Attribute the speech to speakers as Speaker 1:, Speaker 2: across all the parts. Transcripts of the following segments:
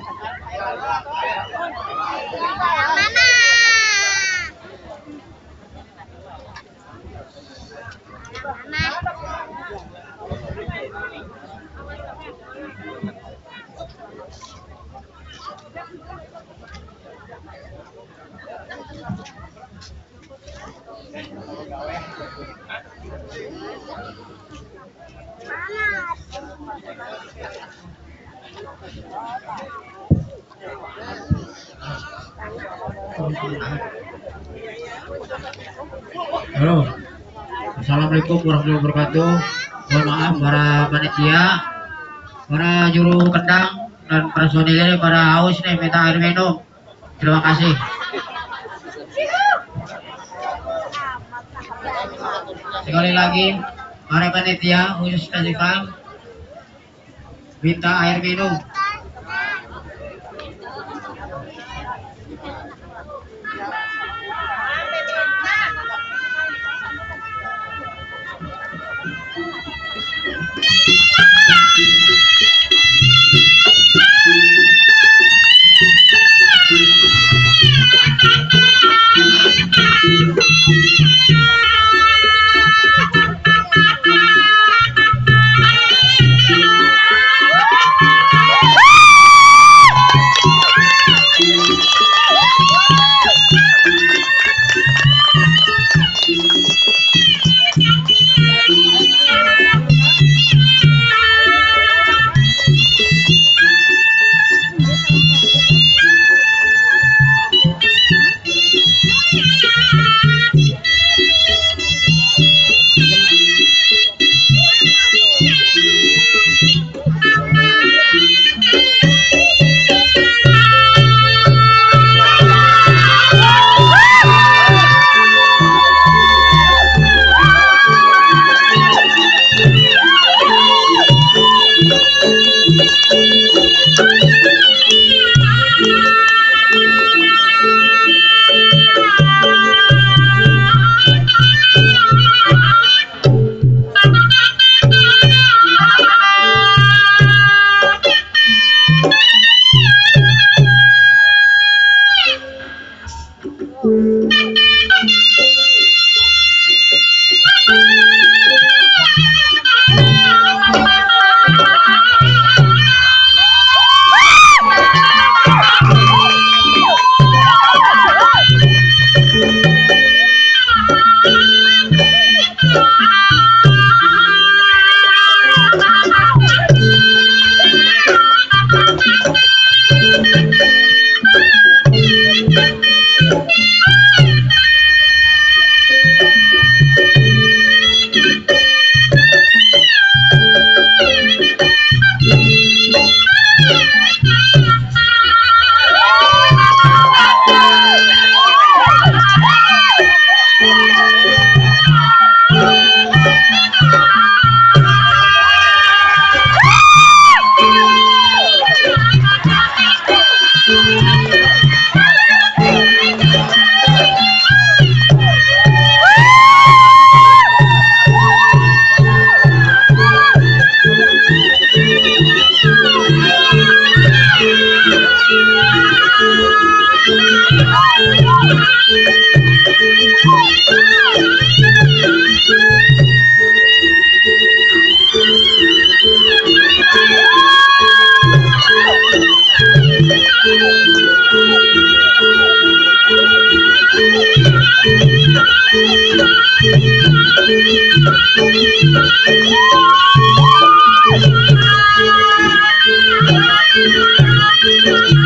Speaker 1: Halo. Assalamualaikum warahmatullahi wabarakatuh. Mohon maaf para panitia, para juru kendang dan personilnya para haus nih minta air minum. Terima kasih. Sekali lagi, para panitia khusus festival minta air minum. Thank you.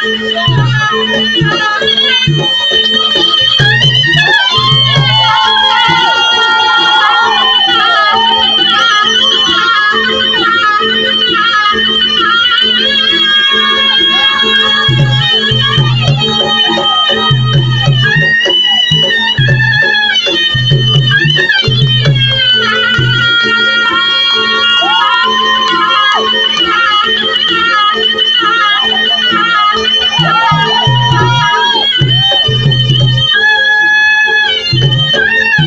Speaker 1: Hallelujah! Hallelujah!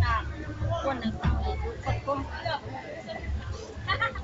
Speaker 2: หน้าอก